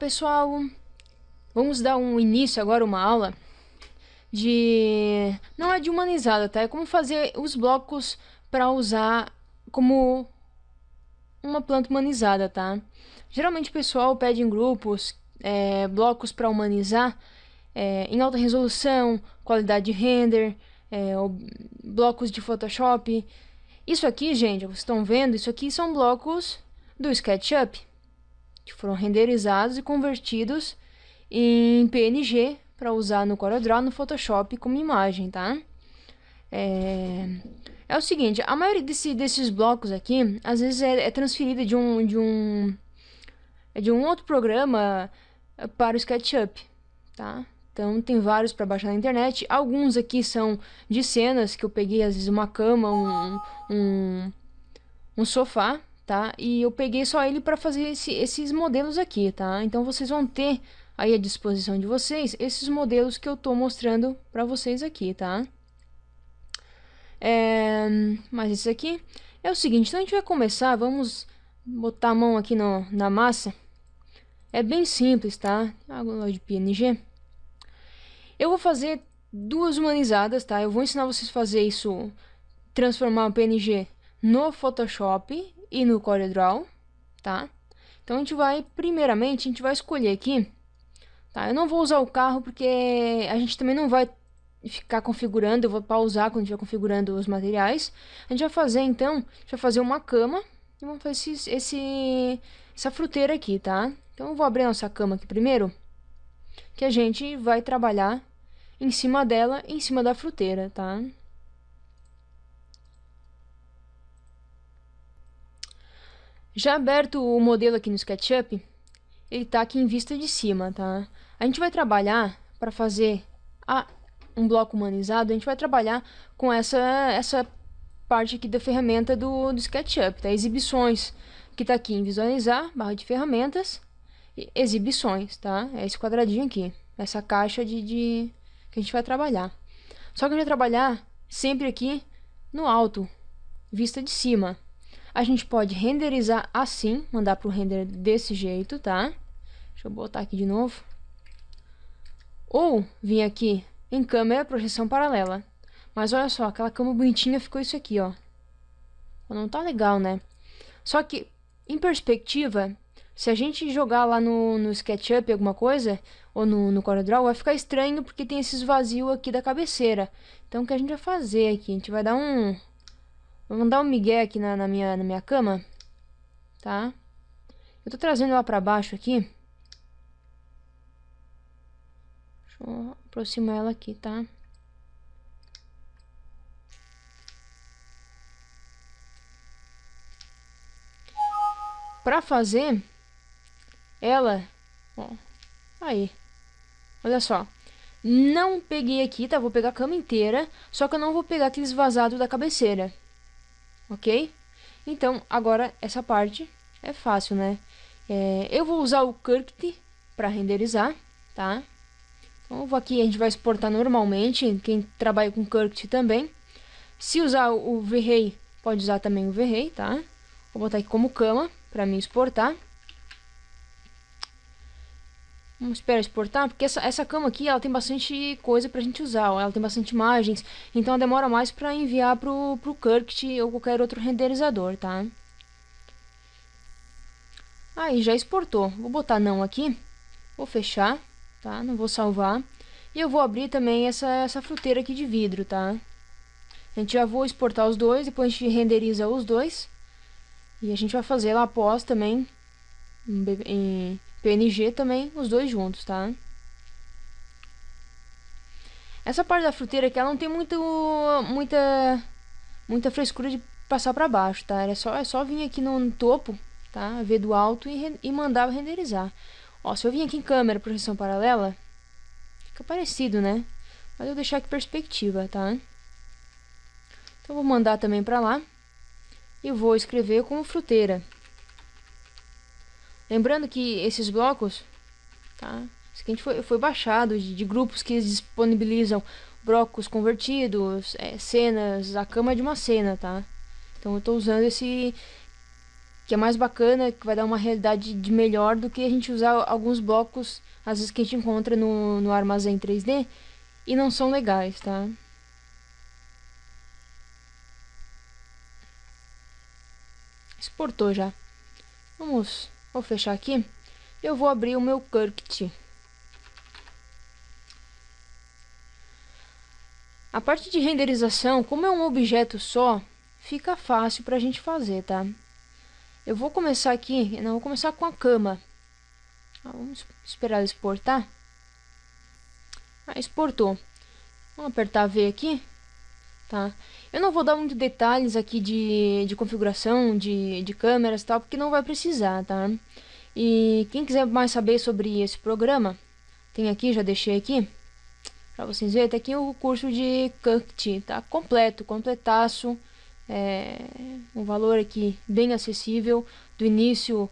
pessoal! Vamos dar um início agora, uma aula de... Não é de humanizada, tá? É como fazer os blocos para usar como uma planta humanizada, tá? Geralmente o pessoal pede em grupos é, blocos para humanizar é, em alta resolução, qualidade de render, é, blocos de Photoshop. Isso aqui, gente, vocês estão vendo, isso aqui são blocos do SketchUp que foram renderizados e convertidos em PNG para usar no CorelDRAW, no Photoshop como imagem, tá? É, é o seguinte, a maioria desse, desses blocos aqui, às vezes é, é transferida de um, de um de um outro programa para o SketchUp, tá? Então tem vários para baixar na internet. Alguns aqui são de cenas que eu peguei, às vezes uma cama, um, um, um sofá, tá? E eu peguei só ele para fazer esse, esses modelos aqui, tá? Então vocês vão ter aí à disposição de vocês esses modelos que eu tô mostrando para vocês aqui, tá? É, mas isso aqui é o seguinte, então a gente vai começar, vamos botar a mão aqui no, na massa. É bem simples, tá? Água de PNG. Eu vou fazer duas humanizadas, tá? Eu vou ensinar vocês a fazer isso, transformar o PNG no Photoshop e no CorelDRAW, tá? Então a gente vai, primeiramente, a gente vai escolher aqui, tá? Eu não vou usar o carro porque a gente também não vai ficar configurando, eu vou pausar quando estiver configurando os materiais. A gente vai fazer, então, a gente vai fazer uma cama e vamos fazer esse, esse, essa fruteira aqui, tá? Então eu vou abrir a nossa cama aqui primeiro, que a gente vai trabalhar em cima dela, em cima da fruteira, tá? Já aberto o modelo aqui no SketchUp, ele está aqui em vista de cima, tá? A gente vai trabalhar para fazer a, um bloco humanizado, a gente vai trabalhar com essa, essa parte aqui da ferramenta do, do SketchUp, tá? Exibições, que está aqui em visualizar, barra de ferramentas, e exibições, tá? É esse quadradinho aqui, essa caixa de, de que a gente vai trabalhar. Só que a gente vai trabalhar sempre aqui no alto, vista de cima. A gente pode renderizar assim, mandar para o render desse jeito, tá? Deixa eu botar aqui de novo. Ou vir aqui em câmera, projeção paralela. Mas olha só, aquela cama bonitinha ficou isso aqui, ó. Não tá legal, né? Só que, em perspectiva, se a gente jogar lá no, no SketchUp alguma coisa, ou no, no CorelDRAW, vai ficar estranho porque tem esses vazios aqui da cabeceira. Então, o que a gente vai fazer aqui? A gente vai dar um, Vamos dar um migué aqui na, na, minha, na minha cama. Tá? Eu tô trazendo ela pra baixo aqui. Deixa eu aproximar ela aqui, tá? Pra fazer ela, ó, aí, olha só, não peguei aqui, tá? Vou pegar a cama inteira, só que eu não vou pegar aqueles vazados da cabeceira ok? Então, agora essa parte é fácil, né? É, eu vou usar o Kirkt para renderizar, tá? Então, vou aqui, a gente vai exportar normalmente, quem trabalha com Kirkt também. Se usar o V-Ray, pode usar também o V-Ray, tá? Vou botar aqui como cama para me exportar. Vamos esperar exportar, porque essa, essa cama aqui, ela tem bastante coisa pra gente usar, ela tem bastante imagens, então demora mais pra enviar pro, pro Kirkt ou qualquer outro renderizador, tá? Aí, já exportou. Vou botar não aqui, vou fechar, tá? Não vou salvar. E eu vou abrir também essa, essa fruteira aqui de vidro, tá? A gente já vou exportar os dois, depois a gente renderiza os dois. E a gente vai fazer lá após também, em PNG também, os dois juntos, tá? Essa parte da fruteira aqui, ela não tem muito, muita, muita frescura de passar pra baixo, tá? É só, é só vir aqui no, topo, tá? Ver do alto e, e mandar renderizar. Ó, se eu vir aqui em câmera, projeção paralela, fica parecido, né? Mas eu vou deixar aqui perspectiva, tá? Então, vou mandar também pra lá. E vou escrever como fruteira. Lembrando que esses blocos, tá? Isso aqui foi, foi baixado de, de grupos que disponibilizam blocos convertidos, é, cenas, a cama de uma cena, tá? Então eu estou usando esse que é mais bacana, que vai dar uma realidade de melhor do que a gente usar alguns blocos, às vezes que a gente encontra no, no armazém 3D, e não são legais, tá? Exportou já. Vamos, vou fechar aqui. Eu vou abrir o meu Kirkt. A parte de renderização, como é um objeto só, fica fácil para a gente fazer, tá? Eu vou começar aqui, não, vou começar com a cama. Ah, vamos esperar exportar. Ah, exportou. Vamos apertar V aqui, tá? Eu não vou dar muito detalhes aqui de, de configuração de, de câmeras e tal, porque não vai precisar, tá? E quem quiser mais saber sobre esse programa, tem aqui, já deixei aqui, para vocês verem, tem aqui o curso de Cut, tá? Completo, completaço, é, um valor aqui bem acessível, do início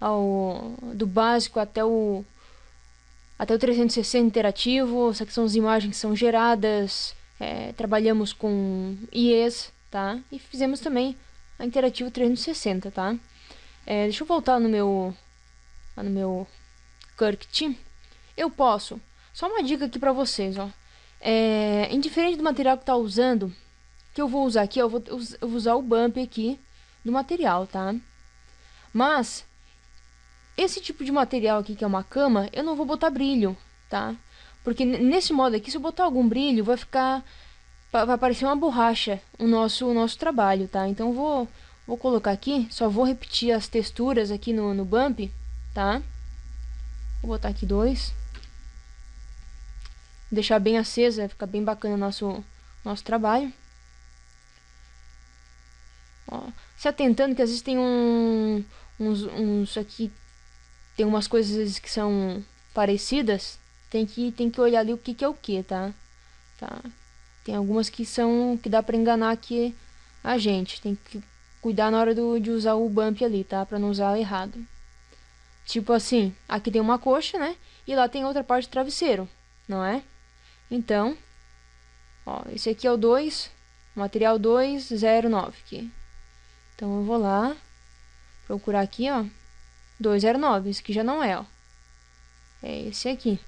ao do básico até o até o 360 interativo, são as imagens que são geradas, é, trabalhamos com IEs, tá? E fizemos também a interativo 360, tá? É, deixa eu voltar no meu, no meu Kirkt. Eu posso, só uma dica aqui pra vocês, ó. É, indiferente do material que tá usando, que eu vou usar aqui, eu vou, eu vou usar o bump aqui do material, tá? Mas, esse tipo de material aqui, que é uma cama, eu não vou botar brilho, tá? Porque nesse modo aqui, se eu botar algum brilho, vai ficar... Vai parecer uma borracha o nosso, o nosso trabalho, tá? Então vou, vou colocar aqui, só vou repetir as texturas aqui no, no bump, tá? Vou botar aqui dois. Deixar bem acesa, fica bem bacana o nosso, nosso trabalho. Ó, se atentando que às vezes tem um, uns, uns aqui, tem umas coisas que são parecidas, tem que, tem que olhar ali o que, que é o que, tá? tá? Tem algumas que são, que dá pra enganar aqui a gente, tem que cuidar na hora do, de usar o bump ali, tá? Pra não usar errado. Tipo assim, aqui tem uma coxa, né? E lá tem outra parte do travesseiro, não é? Então, ó, esse aqui é o 2, material 209 aqui. Então eu vou lá, procurar aqui, ó, 209, esse aqui já não é, ó. É esse aqui.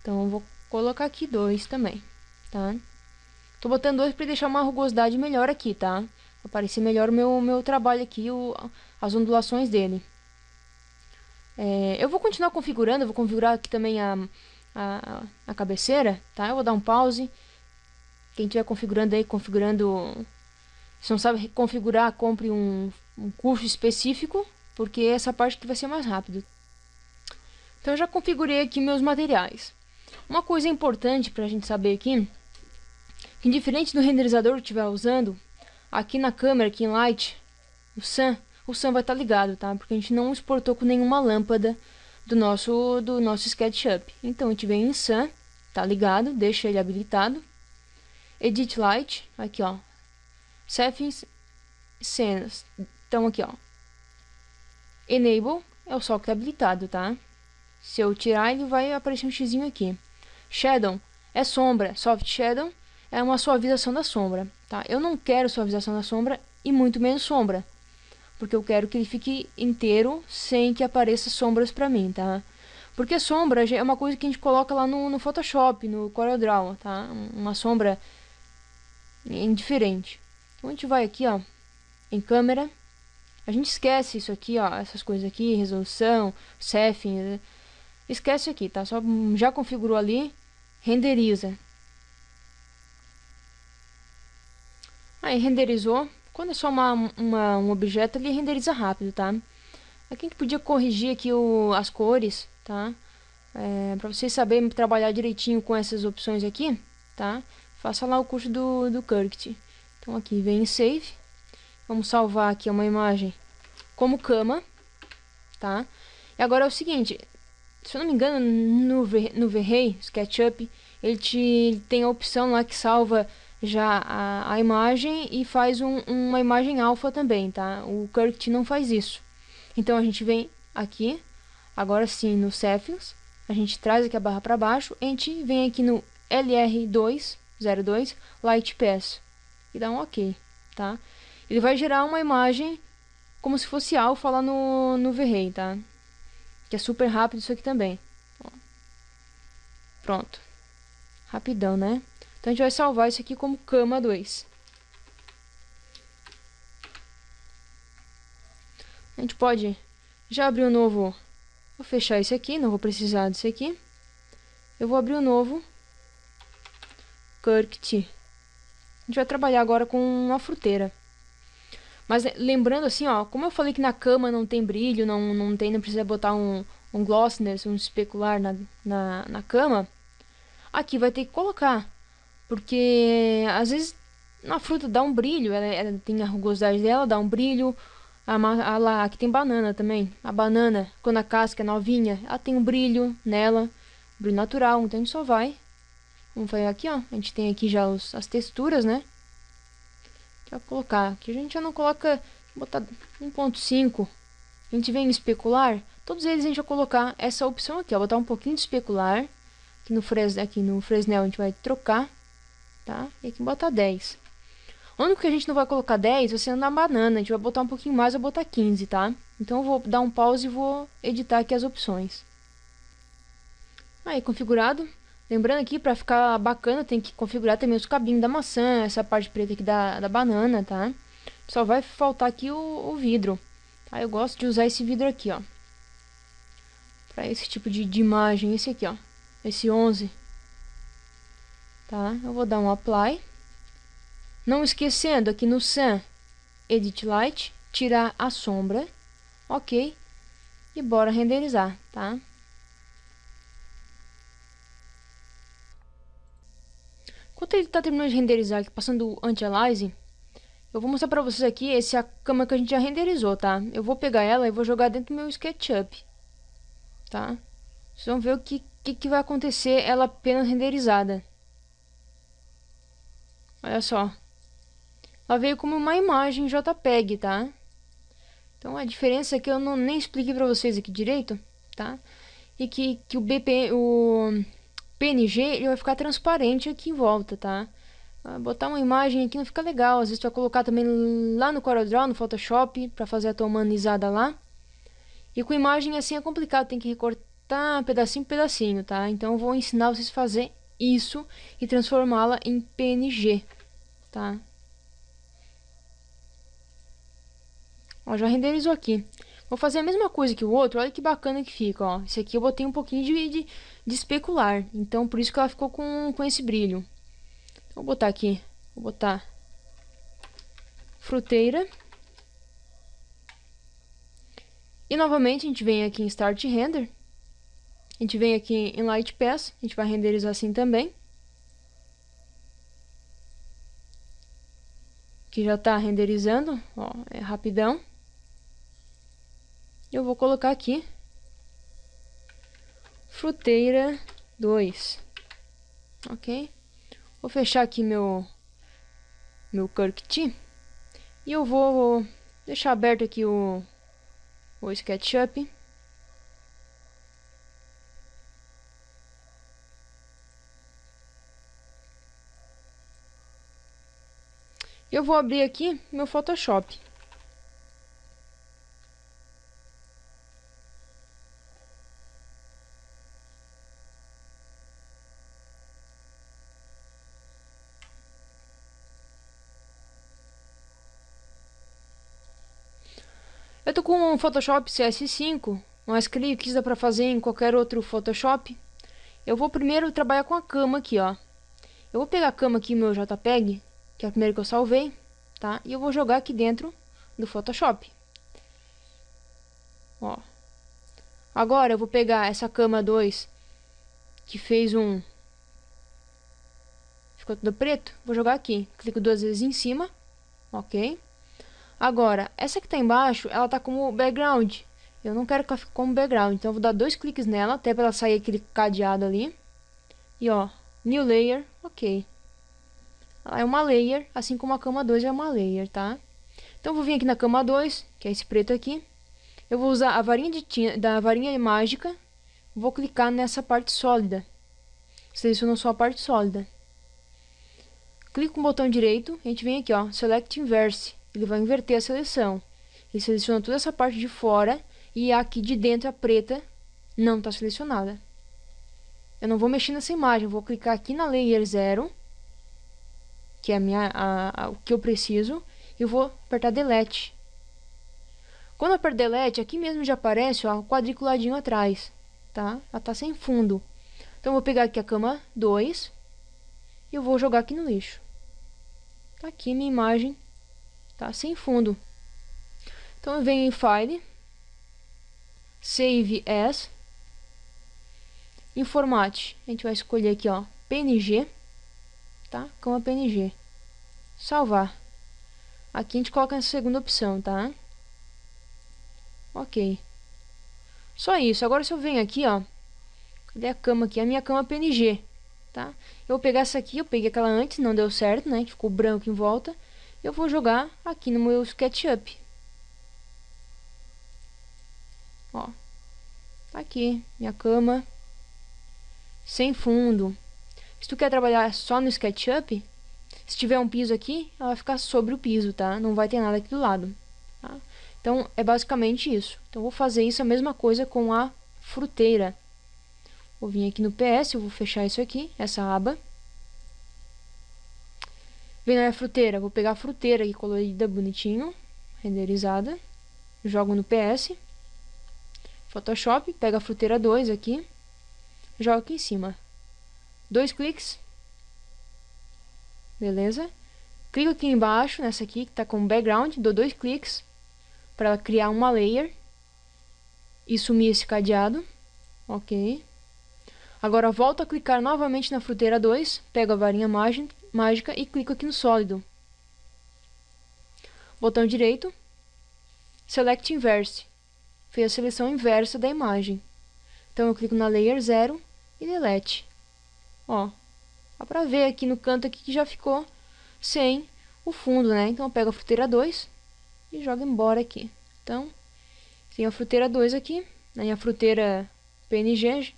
Então eu vou colocar aqui dois também, tá? Tô botando dois para deixar uma rugosidade melhor aqui, tá? Parecer melhor o meu, meu trabalho aqui, o, as ondulações dele. É, eu vou continuar configurando, vou configurar aqui também a, a, a cabeceira, tá? Eu vou dar um pause. Quem estiver configurando aí, configurando se não sabe configurar, compre um, um curso específico, porque essa parte que vai ser mais rápido. Então eu já configurei aqui meus materiais. Uma coisa importante para a gente saber aqui, que diferente do renderizador que estiver usando, aqui na câmera, aqui em Light, o Sun, o Sun vai estar tá ligado, tá? Porque a gente não exportou com nenhuma lâmpada do nosso, do nosso SketchUp. Então a gente vem em Sun, tá ligado, deixa ele habilitado. Edit Light, aqui ó, Settings, cenas. Então aqui, ó. Enable é o sol que tá habilitado, tá? Se eu tirar, ele vai aparecer um xizinho aqui. Shadow é sombra. Soft Shadow é uma suavização da sombra, tá? Eu não quero suavização da sombra e muito menos sombra. Porque eu quero que ele fique inteiro sem que apareça sombras pra mim, tá? Porque sombra é uma coisa que a gente coloca lá no, no Photoshop, no CorelDRAW, tá? Uma sombra indiferente. Então a gente vai aqui, ó, em câmera. A gente esquece isso aqui, ó, essas coisas aqui, resolução, setting. Esquece aqui, tá? Só já configurou ali, renderiza. Aí renderizou. Quando é só uma, uma, um objeto, ele renderiza rápido, tá? Aqui a gente podia corrigir aqui o, as cores, tá? É, para vocês saberem trabalhar direitinho com essas opções aqui, tá? Faça lá o curso do, do Kirkt. Então aqui vem em Save. Vamos salvar aqui uma imagem como cama, tá? E agora é o seguinte, se eu não me engano, no, no V-Ray, SketchUp, ele te tem a opção lá que salva já a, a imagem e faz um, uma imagem alfa também, tá? O Kirkt não faz isso. Então a gente vem aqui, agora sim no Settings, a gente traz aqui a barra para baixo, a gente vem aqui no LR202 Light Pass e dá um OK, tá? Ele vai gerar uma imagem como se fosse alfa lá no, no V-Ray, tá? Que é super rápido isso aqui também. Pronto. Rapidão, né? Então a gente vai salvar isso aqui como cama 2. A gente pode já abrir um novo... Vou fechar esse aqui, não vou precisar desse aqui. Eu vou abrir um novo Kirkt. A gente vai trabalhar agora com uma fruteira. Mas lembrando assim, ó, como eu falei que na cama não tem brilho, não, não tem, não precisa botar um, um glossness, um especular na, na, na cama, aqui vai ter que colocar. Porque às vezes na fruta dá um brilho, ela, ela tem a rugosidade dela, dá um brilho. A, a, lá, aqui tem banana também. A banana, quando a casca é novinha, ela tem um brilho nela, brilho natural, então a gente só vai. Vamos fazer aqui, ó. A gente tem aqui já os, as texturas, né? Vai colocar. Aqui a gente já não coloca. Botar 1.5. A gente vem em especular. Todos eles a gente vai colocar essa opção aqui, ó. Botar um pouquinho de especular. Aqui no, Fres, aqui no Fresnel a gente vai trocar. Tá? E aqui botar 10. O único que a gente não vai colocar 10 vai ser na banana. A gente vai botar um pouquinho mais, vai botar 15, tá? Então eu vou dar um pause e vou editar aqui as opções. Aí, configurado. Lembrando aqui, para ficar bacana, tem que configurar também os cabinhos da maçã, essa parte preta aqui da, da banana, tá? Só vai faltar aqui o, o vidro. Tá? Eu gosto de usar esse vidro aqui, ó. Para esse tipo de, de imagem, esse aqui, ó. Esse 11. Tá? Eu vou dar um apply. Não esquecendo aqui no Sun Edit Light, tirar a sombra. Ok. E bora renderizar, tá? Enquanto ele está terminando de renderizar aqui, passando o anti-aliasing, eu vou mostrar para vocês aqui esse é cama que a gente já renderizou, tá? Eu vou pegar ela e vou jogar dentro do meu SketchUp, tá? Vocês vão ver o que, que, que vai acontecer ela apenas renderizada. Olha só. Ela veio como uma imagem JPEG, tá? Então a diferença é que eu não nem expliquei para vocês aqui direito, tá? E que, que o BP, o PNG ele vai ficar transparente aqui em volta, tá? Botar uma imagem aqui não fica legal. Às vezes tu vai colocar também lá no CorelDRAW, no Photoshop, para fazer a tua humanizada lá. E com imagem assim é complicado, tem que recortar pedacinho por pedacinho, tá? Então eu vou ensinar vocês a fazer isso e transformá-la em PNG, tá? Ó, já renderizou aqui. Vou fazer a mesma coisa que o outro, olha que bacana que fica, ó. Esse aqui eu botei um pouquinho de, de, de especular. Então, por isso que ela ficou com, com esse brilho. Vou botar aqui. Vou botar fruteira. E novamente a gente vem aqui em Start Render. A gente vem aqui em Light Pass. A gente vai renderizar assim também. Que já está renderizando. Ó, é rapidão. Eu vou colocar aqui fruteira 2. Ok? Vou fechar aqui meu, meu Kirkt. E eu vou deixar aberto aqui o, o SketchUp. Eu vou abrir aqui meu Photoshop. Eu tô com um Photoshop CS5, mas creio que isso dá pra fazer em qualquer outro Photoshop. Eu vou primeiro trabalhar com a cama aqui, ó. Eu vou pegar a cama aqui, meu JPEG, que é a primeira que eu salvei, tá? E eu vou jogar aqui dentro do Photoshop. Ó. Agora eu vou pegar essa cama 2, que fez um... Ficou tudo preto. Vou jogar aqui. Clico duas vezes em cima. Ok. Agora, essa que está embaixo, ela está como background. Eu não quero que ela fique como background, então eu vou dar dois cliques nela, até para ela sair aquele cadeado ali. E ó, new layer, ok. Ela é uma layer, assim como a cama 2 é uma layer, tá? Então eu vou vir aqui na cama 2, que é esse preto aqui. Eu vou usar a varinha de da varinha mágica, vou clicar nessa parte sólida. Seleciono só a parte sólida. Clico com o botão direito, a gente vem aqui ó, Select Inverse ele vai inverter a seleção. Ele seleciona toda essa parte de fora e aqui de dentro a preta não está selecionada. Eu não vou mexer nessa imagem, vou clicar aqui na layer 0, que é a minha, a, a, o que eu preciso, e vou apertar delete. Quando eu aperto delete, aqui mesmo já aparece ó, o quadriculadinho atrás, tá? Ela tá sem fundo. Então eu vou pegar aqui a cama 2 e eu vou jogar aqui no lixo. Tá aqui minha imagem, tá sem fundo. Então eu venho em File, Save As, em Format, a gente vai escolher aqui, ó, PNG, tá? Cama PNG. Salvar. Aqui a gente coloca essa segunda opção, tá? Ok. Só isso. Agora se eu venho aqui, ó. Cadê a cama aqui? A minha cama PNG, tá? Eu vou pegar essa aqui, eu peguei aquela antes, não deu certo, né? Ficou branco em volta. Eu vou jogar aqui no meu SketchUp. Ó. Tá aqui, minha cama. Sem fundo. Se tu quer trabalhar só no SketchUp, se tiver um piso aqui, ela vai ficar sobre o piso, tá? Não vai ter nada aqui do lado, tá? Então, é basicamente isso. Então, vou fazer isso a mesma coisa com a fruteira. Vou vir aqui no PS, eu vou fechar isso aqui, essa aba. Vem na minha fruteira, vou pegar a fruteira aqui colorida, bonitinho, renderizada. Jogo no PS. Photoshop, pega a fruteira 2 aqui. Joga aqui em cima. Dois cliques. Beleza? Clico aqui embaixo, nessa aqui, que está com background, dou dois cliques para criar uma layer e sumir esse cadeado. Ok. Agora volto a clicar novamente na fruteira 2, pego a varinha mágica e clico aqui no sólido. Botão direito, Select Inverse. Fez a seleção inversa da imagem. Então eu clico na Layer 0 e Delete. Ó, dá pra ver aqui no canto aqui que já ficou sem o fundo, né? Então eu pego a fruteira 2, e joga embora aqui. Então, tem a fruteira 2 aqui, na minha fruteira PNG,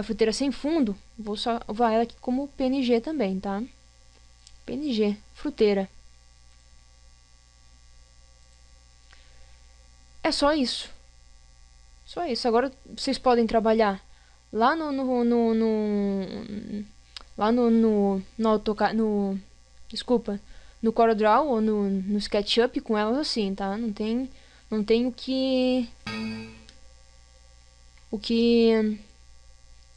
a fruteira sem fundo, vou salvar ela aqui como PNG também, tá? PNG, fruteira. É só isso. Só isso. Agora vocês podem trabalhar lá no, no, no, no lá no, no, no, AutoCAD, no desculpa, no CorelDRAW ou no, no SketchUp com elas assim, tá? Não tem, não tem o que... O que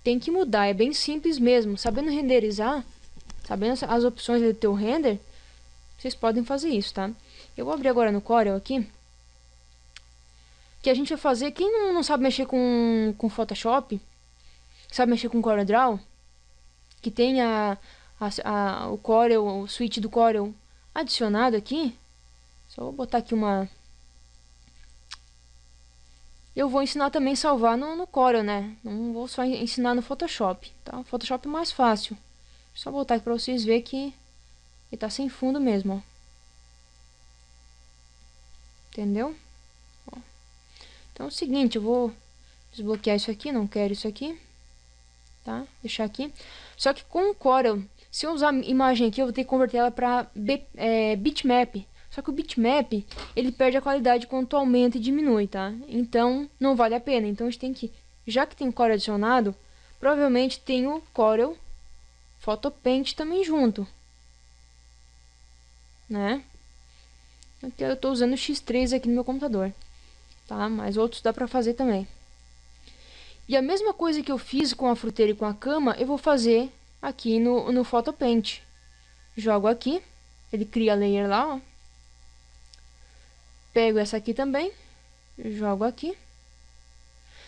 tem que mudar, é bem simples mesmo. Sabendo renderizar, sabendo as opções do teu render, vocês podem fazer isso, tá? Eu vou abrir agora no Corel aqui. Que a gente vai fazer, quem não, não sabe mexer com, com Photoshop, sabe mexer com CorelDRAW, que tem a, a, a, o Corel, o switch do Corel adicionado aqui. Só vou botar aqui uma... Eu vou ensinar também a salvar no, no Corel, né? Não vou só ensinar no Photoshop, tá? Photoshop é mais fácil. Só botar aqui pra vocês verem que ele tá sem fundo mesmo, ó. Entendeu? Ó. Então é o seguinte, eu vou desbloquear isso aqui, não quero isso aqui. Tá? Deixar aqui. Só que com o Corel se eu usar a imagem aqui, eu vou ter que converter ela para é, bitmap. Só que o bitmap, ele perde a qualidade quando aumenta e diminui, tá? Então, não vale a pena. Então, a gente tem que, já que tem Corel adicionado, provavelmente tem o Corel Photopaint também junto. Né? Aqui eu estou usando o X3 aqui no meu computador. Tá? Mas outros dá para fazer também. E a mesma coisa que eu fiz com a fruteira e com a cama, eu vou fazer aqui no, no Photopaint. Jogo aqui, ele cria a layer lá, ó. Pego essa aqui também, jogo aqui.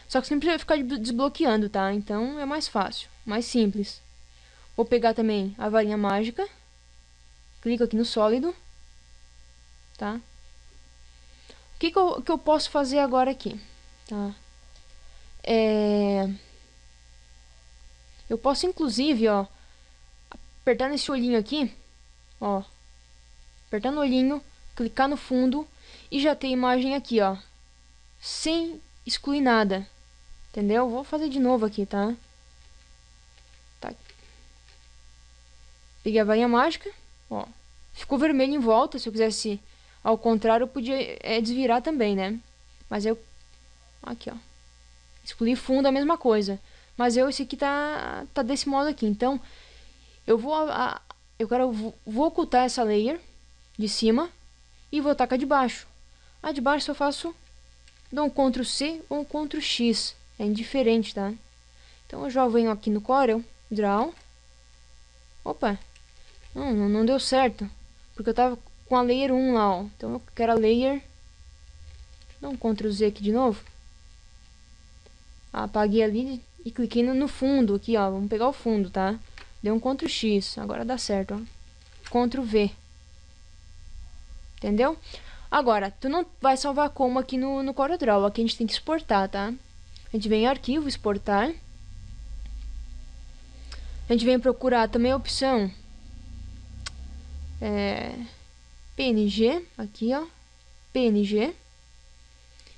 Só que sempre vai ficar desbloqueando, tá? Então é mais fácil, mais simples. Vou pegar também a varinha mágica. Clico aqui no sólido. Tá? O que, que, eu, que eu posso fazer agora aqui? Tá? É... Eu posso, inclusive, ó, apertar nesse olhinho aqui, ó, apertar no olhinho, clicar no fundo e já ter a imagem aqui, ó, sem excluir nada, entendeu? Vou fazer de novo aqui, tá? tá. Peguei a varinha mágica, ó, ficou vermelho em volta, se eu quisesse Ao contrário, eu podia é, desvirar também, né? Mas eu... Aqui, ó. Excluir fundo a mesma coisa. Mas eu, esse aqui tá, tá desse modo aqui. Então, eu vou... A, eu quero... Vou ocultar essa layer de cima e vou tacar de baixo. A de baixo eu faço... Dou um Ctrl C ou um Ctrl X. É indiferente, tá? Então eu já venho aqui no Corel, Draw. Opa! Não, não, deu certo. Porque eu tava com a layer 1 lá, ó. Então eu quero a layer... Dá um Ctrl Z aqui de novo. Apaguei ali e cliquei no fundo aqui, ó. Vamos pegar o fundo, tá? Deu um Ctrl X. Agora dá certo, ó. Ctrl V. Entendeu? Agora, tu não vai salvar como aqui no, no CorelDRAW. Aqui a gente tem que exportar, tá? A gente vem em arquivo, exportar. A gente vem procurar também a opção é, PNG, aqui ó, PNG.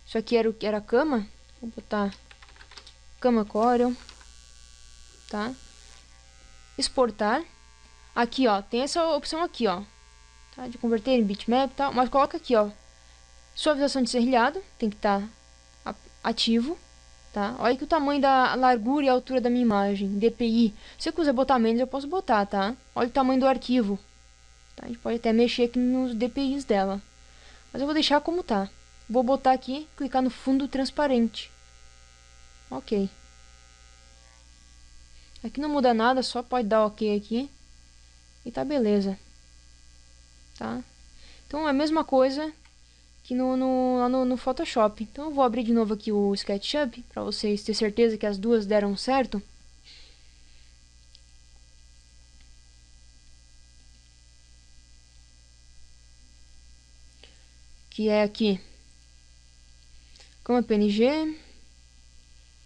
Isso aqui era o era a cama. Vou botar cama Corel, tá? Exportar. Aqui ó, tem essa opção aqui ó, tá? De converter em bitmap e tal, mas coloca aqui ó, suavização de serrilhado, tem que estar tá ativo tá? Olha que o tamanho da largura e altura da minha imagem, DPI. Se eu quiser botar menos, eu posso botar, tá? Olha o tamanho do arquivo. Tá? A gente pode até mexer aqui nos DPIs dela. Mas eu vou deixar como tá. Vou botar aqui, clicar no fundo transparente. Ok. Aqui não muda nada, só pode dar ok aqui. E tá beleza. Tá? Então é a mesma coisa aqui no, no, lá no, no Photoshop. Então eu vou abrir de novo aqui o SketchUp para vocês ter certeza que as duas deram certo. Que é aqui. Cama PNG.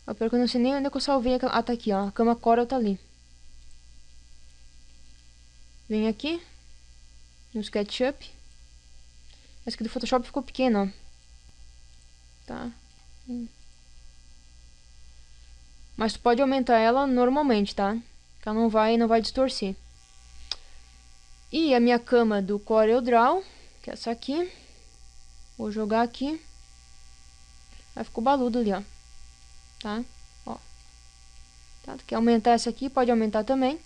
Eu que eu não sei nem onde é que eu salvei. Ah, tá aqui, ó. A cama Corel tá ali. Vem aqui. No SketchUp. Essa aqui do Photoshop ficou pequena, ó. Tá. Mas tu pode aumentar ela normalmente, tá? Que ela não vai, não vai distorcer. E a minha cama do CorelDRAW, que é essa aqui. Vou jogar aqui. Aí ficou baludo ali, ó. Tá? Ó. Tá? Tu quer aumentar essa aqui, pode aumentar também.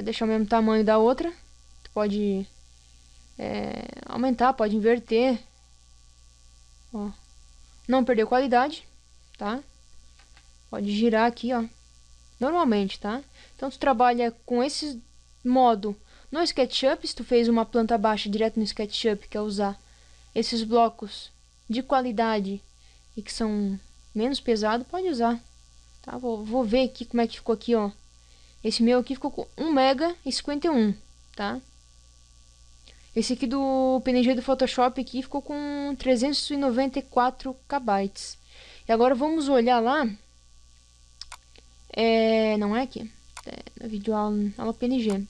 Vai deixar o mesmo tamanho da outra pode é, aumentar, pode inverter. Ó. Não perder qualidade, tá? Pode girar aqui, ó. Normalmente, tá? Então, tu trabalha com esse modo no SketchUp. Se tu fez uma planta baixa direto no SketchUp, quer usar esses blocos de qualidade e que são menos pesados, pode usar. Tá? Vou, vou ver aqui como é que ficou aqui, ó. Esse meu aqui ficou com 1 mega e 51, tá? Esse aqui do PNG do Photoshop aqui ficou com 394 KB. E agora vamos olhar lá. É, não é aqui. É, no vídeo aula, aula PNG.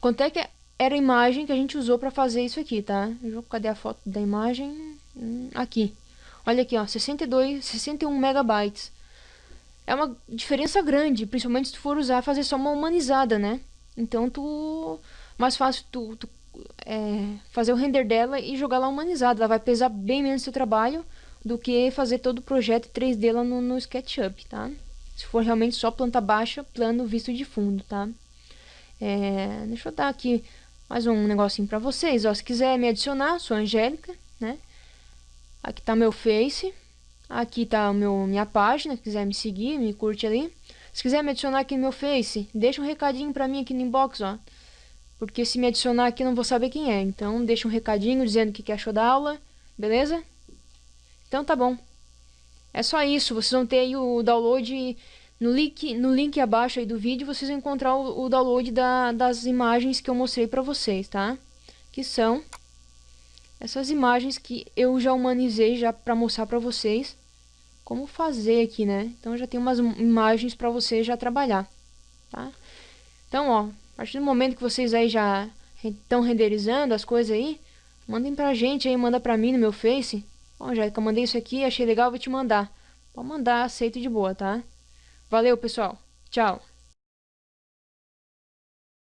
Quanto é que era a imagem que a gente usou para fazer isso aqui, tá? Cadê a foto da imagem? Hum, aqui. Olha aqui, ó, 62, 61 megabytes. É uma diferença grande, principalmente se tu for usar fazer só uma humanizada, né? Então tu mais fácil tu, tu é, fazer o render dela e jogar lá humanizada. Ela vai pesar bem menos seu trabalho do que fazer todo o projeto 3D lá no, no SketchUp, tá? Se for realmente só planta baixa, plano visto de fundo, tá? É, deixa eu dar aqui mais um negocinho pra vocês, ó. Se quiser me adicionar, sou Angélica, né? Aqui tá meu Face. Aqui tá meu, minha página, se quiser me seguir, me curte ali. Se quiser me adicionar aqui no meu Face, deixa um recadinho pra mim aqui no inbox, ó. Porque se me adicionar aqui não vou saber quem é. Então deixa um recadinho dizendo o que achou da aula, beleza? Então tá bom. É só isso, vocês vão ter aí o download no link, no link abaixo aí do vídeo, vocês vão encontrar o, o download da, das imagens que eu mostrei pra vocês, tá? Que são essas imagens que eu já humanizei já pra mostrar pra vocês como fazer aqui, né? Então já tem umas imagens pra vocês já trabalhar, tá? Então, ó, a partir do momento que vocês aí já estão renderizando as coisas aí, mandem pra gente aí, manda pra mim no meu Face. Bom, já que eu mandei isso aqui, achei legal, vou te mandar. Pode mandar, aceito de boa, tá? Valeu, pessoal. Tchau.